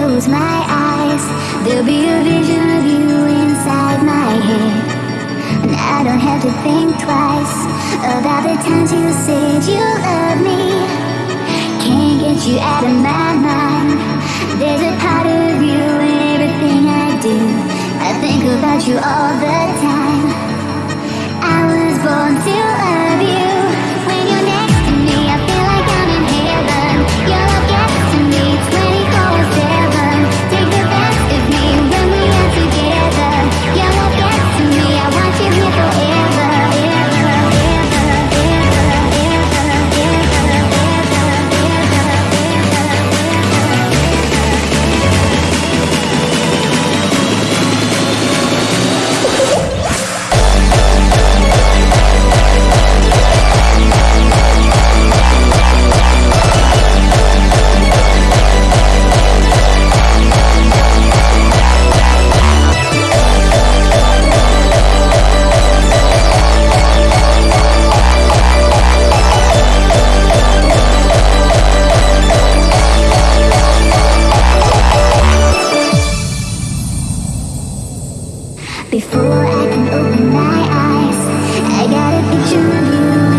close my eyes. There'll be a vision of you inside my head. And I don't have to think twice About the times you said you love me. Can't get you out of my mind. There's a part of you in everything I do. I think about you all Before I can open my eyes. I got a picture of you.